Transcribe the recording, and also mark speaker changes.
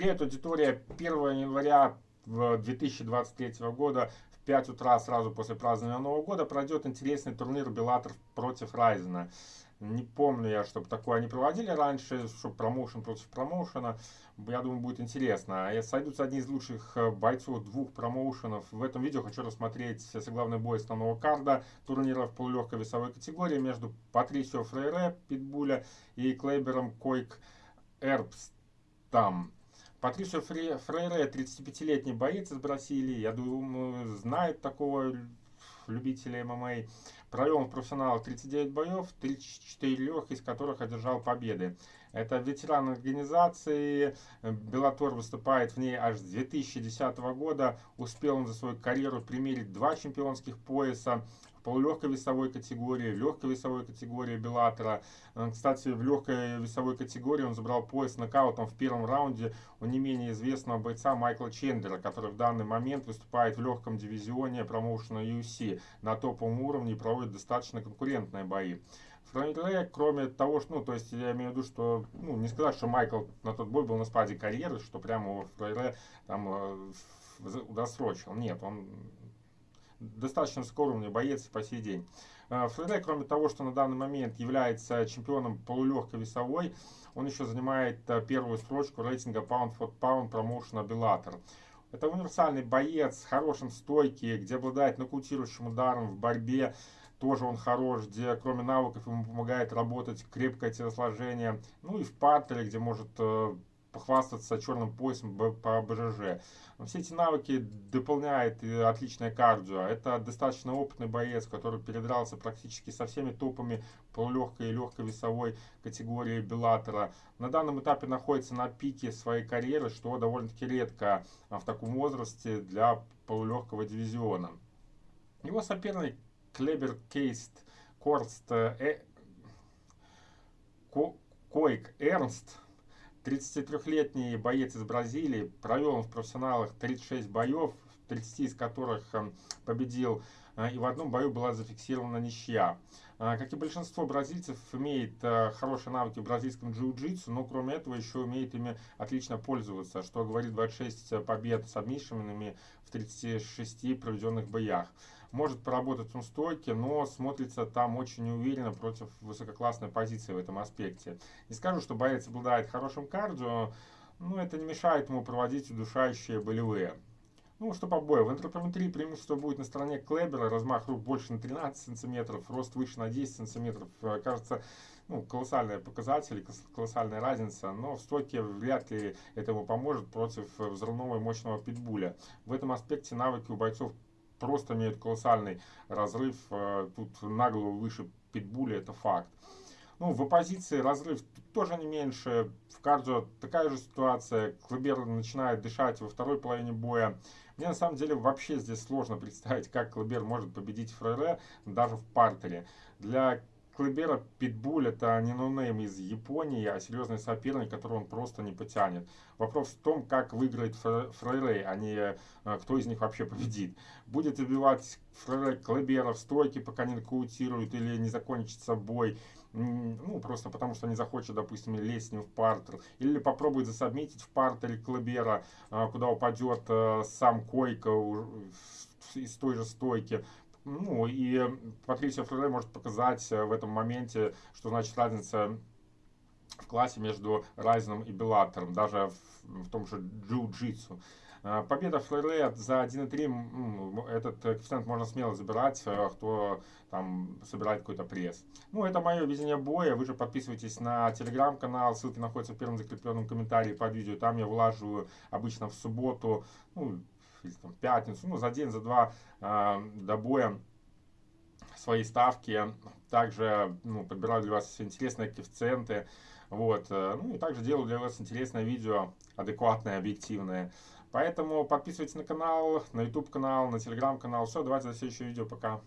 Speaker 1: Привет, аудитория. 1 января 2023 года в 5 утра сразу после празднования Нового года пройдет интересный турнир Беллатор против Райзена. Не помню я, чтобы такое они проводили раньше, чтобы промоушен против промоушена. Я думаю, будет интересно. Сойдутся одни из лучших э, бойцов двух промоушенов. В этом видео хочу рассмотреть главный бой основного карда турнира в полулегкой весовой категории между Патрисио Фрейре, Питбуля и Клейбером Койк Эрбстам. Патрисио Фрейре, 35-летний боец из Бразилии, я думаю, знает такого любителя ММА. Провел в профессионалах 39 боев, 34 из которых одержал победы. Это ветеран организации, Беллатор выступает в ней аж с 2010 года. Успел он за свою карьеру примерить два чемпионских пояса, полулегкой весовой категории, в легкой весовой категории Беллатора. Э, кстати, в легкой весовой категории он забрал пояс нокаутом в первом раунде у не менее известного бойца Майкла Чендлера, который в данный момент выступает в легком дивизионе промоушена UFC. На топовом уровне и проводит достаточно конкурентные бои. Фрейре, кроме того, что, ну, то есть я имею в виду, что, ну, не сказать, что Майкл на тот бой был на спаде карьеры, что прямо его Фрейре там э, досрочил. Нет, он достаточно скромный боец по сей день. Э, Фреде, кроме того, что на данный момент является чемпионом полулегкой весовой, он еще занимает э, первую строчку рейтинга Pound for Pound промоушена Bellator. Это универсальный боец с хорошим стойки, где обладает нокаутирующим ударом в борьбе. Тоже он хорош, где кроме навыков ему помогает работать крепкое телосложение. Ну и в партере, где может э, похвастаться черным поясом по БЖЖ. Все эти навыки дополняет отличное кардио. Это достаточно опытный боец, который передрался практически со всеми топами полулегкой и легкой весовой категории Беллатора. На данном этапе находится на пике своей карьеры, что довольно-таки редко в таком возрасте для полулегкого дивизиона. Его соперник Клебер Кейст Корст э, Койк Эрнст 33-летний боец из Бразилии провел в профессионалах 36 боев, 30 из которых эм, победил, э, и в одном бою была зафиксирована ничья. Э, как и большинство бразильцев, имеет э, хорошие навыки в бразильском джиу-джитсу, но кроме этого еще умеет ими отлично пользоваться, что говорит 26 побед с обмишенными в 36 проведенных боях может поработать он стойке, но смотрится там очень неуверенно против высококлассной позиции в этом аспекте. Не скажу, что боец обладает хорошим кардио, но это не мешает ему проводить удушающие болевые. Ну, что по бою. В антропометрии преимущество будет на стороне Клебера. Размах рук больше на 13 сантиметров, рост выше на 10 сантиметров. Э, кажется, ну, колоссальные показатели, колоссальная разница. Но в стойке вряд ли этому поможет против взрывного и мощного питбуля. В этом аспекте навыки у бойцов просто имеют колоссальный разрыв. Э, тут нагло выше питбуля, это факт. Ну, в оппозиции разрыв тоже не меньше. В кардио такая же ситуация. Клыбер начинает дышать во второй половине боя. Мне на самом деле вообще здесь сложно представить, как Клыбер может победить Фрере даже в партере. Для Клыбера Питбуль это не ноунейм из Японии, а серьезный соперник, которого он просто не потянет. Вопрос в том, как выиграет Фрейре, а не э, кто из них вообще победит. Будет убивать Фрейрей Клыбера в стойке, пока не нокаутирует, или не закончится бой, ну, просто потому что не захочет, допустим, лезть с ним в партер. Или попробует засобмитить в партере Клыбера, э, куда упадет э, сам Койка из той же стойки. Ну и Патрисио Флоре может показать э, в этом моменте, что значит разница в классе между Райзеном и Беллатором, даже в, в том же джиу-джитсу. Э, победа Флоре за 1.3, этот коэффициент можно смело забирать, э, кто там собирает какой-то пресс. Ну, это мое видение боя. Вы же подписывайтесь на телеграм-канал, ссылки находятся в первом закрепленном комментарии под видео. Там я вылаживаю обычно в субботу, ну, или там, пятницу, ну, за день, за два э, до боя свои ставки. Также ну, подбираю для вас интересные коэффициенты. Вот. Э, ну и также делаю для вас интересное видео, адекватное, объективное. Поэтому подписывайтесь на канал, на YouTube канал, на Telegram канал. Все, давайте до следующего видео. Пока.